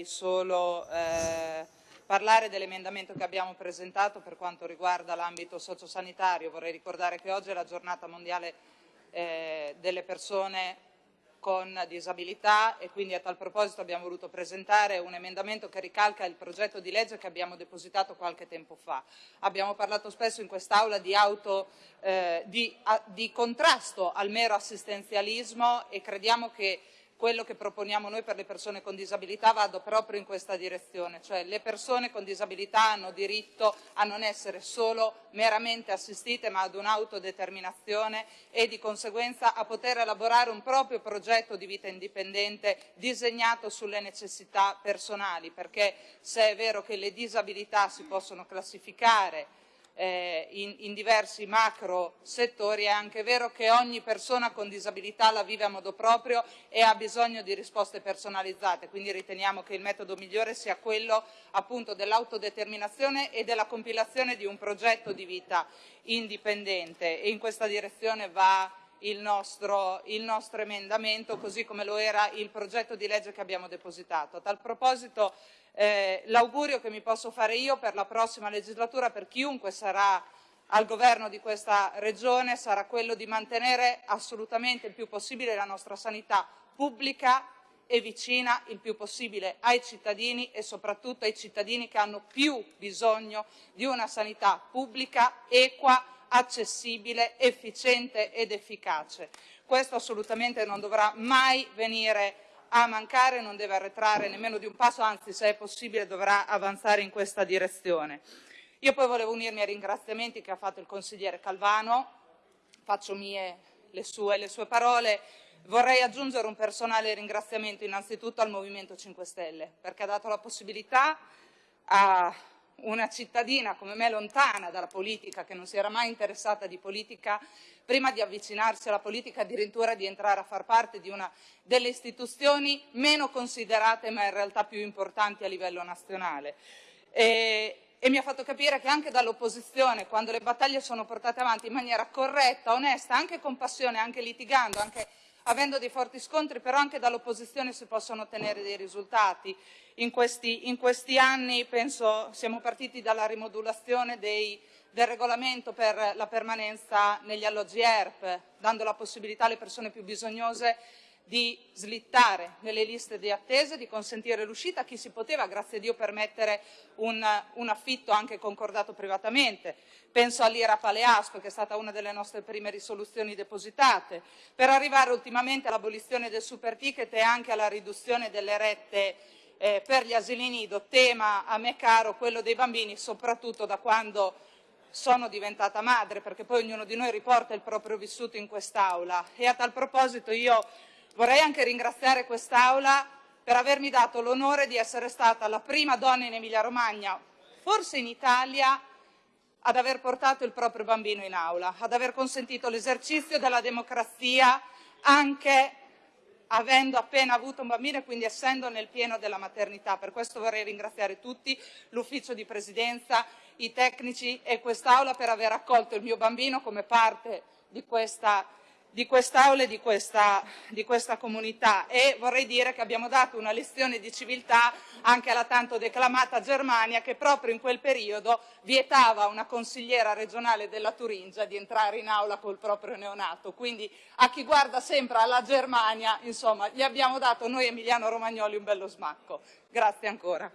vorrei solo eh, parlare dell'emendamento che abbiamo presentato per quanto riguarda l'ambito sociosanitario. Vorrei ricordare che oggi è la giornata mondiale eh, delle persone con disabilità e quindi a tal proposito abbiamo voluto presentare un emendamento che ricalca il progetto di legge che abbiamo depositato qualche tempo fa. Abbiamo parlato spesso in quest'Aula di, eh, di, di contrasto al mero assistenzialismo e crediamo che quello che proponiamo noi per le persone con disabilità vada proprio in questa direzione, cioè le persone con disabilità hanno diritto a non essere solo meramente assistite ma ad un'autodeterminazione e di conseguenza a poter elaborare un proprio progetto di vita indipendente disegnato sulle necessità personali, perché se è vero che le disabilità si possono classificare eh, in, in, diversi macro settori, è anche vero che ogni persona con disabilità la vive a modo proprio e ha bisogno di risposte personalizzate, quindi riteniamo che il metodo migliore sia quello appunto dell'autodeterminazione e della compilazione di un progetto di vita indipendente. E in questa direzione va il nostro, il nostro, emendamento, così come lo era il progetto di legge che abbiamo depositato. A tal proposito eh, l'augurio che mi posso fare io per la prossima legislatura, per chiunque sarà al governo di questa regione, sarà quello di mantenere assolutamente il più possibile la nostra sanità pubblica e vicina il più possibile ai cittadini e soprattutto ai cittadini che hanno più bisogno di una sanità pubblica, equa, accessibile, efficiente ed efficace. Questo assolutamente non dovrà mai venire a mancare, non deve arretrare nemmeno di un passo, anzi se è possibile dovrà avanzare in questa direzione. Io poi volevo unirmi ai ringraziamenti che ha fatto il consigliere Calvano, faccio mie le sue, le sue parole, vorrei aggiungere un personale ringraziamento innanzitutto al Movimento 5 Stelle, perché ha dato la possibilità a una cittadina come me lontana dalla politica, che non si era mai interessata di politica, prima di avvicinarsi alla politica addirittura di entrare a far parte di una delle istituzioni meno considerate ma in realtà più importanti a livello nazionale. E, e mi ha fatto capire che anche dall'opposizione, quando le battaglie sono portate avanti in maniera corretta, onesta, anche con passione, anche litigando, anche avendo dei forti scontri, però anche dall'opposizione si possono ottenere dei risultati. In questi, in questi anni penso, siamo partiti dalla rimodulazione dei, del regolamento per la permanenza negli alloggi ERP, dando la possibilità alle persone più bisognose di slittare nelle liste di attesa, di consentire l'uscita a chi si poteva, grazie a Dio, permettere un, un affitto anche concordato privatamente. Penso all'IRA Paleasco, che è stata una delle nostre prime risoluzioni depositate, per arrivare ultimamente all'abolizione del super ticket e anche alla riduzione delle rette eh, per gli asili nido, tema a me caro, quello dei bambini, soprattutto da quando sono diventata madre, perché poi ognuno di noi riporta il proprio vissuto in quest'Aula. E a tal proposito io Vorrei anche ringraziare quest'Aula per avermi dato l'onore di essere stata la prima donna in Emilia-Romagna, forse in Italia, ad aver portato il proprio bambino in aula, ad aver consentito l'esercizio della democrazia anche avendo appena avuto un bambino e quindi essendo nel pieno della maternità. Per questo vorrei ringraziare tutti, l'ufficio di presidenza, i tecnici e quest'Aula per aver accolto il mio bambino come parte di questa di quest'Aula e di questa, di questa, comunità e vorrei dire che abbiamo dato una lezione di civiltà anche alla tanto declamata Germania che proprio in quel periodo vietava a una consigliera regionale della Turingia di entrare in aula col proprio neonato. Quindi a chi guarda sempre alla Germania, insomma, gli abbiamo dato noi Emiliano Romagnoli un bello smacco. Grazie ancora.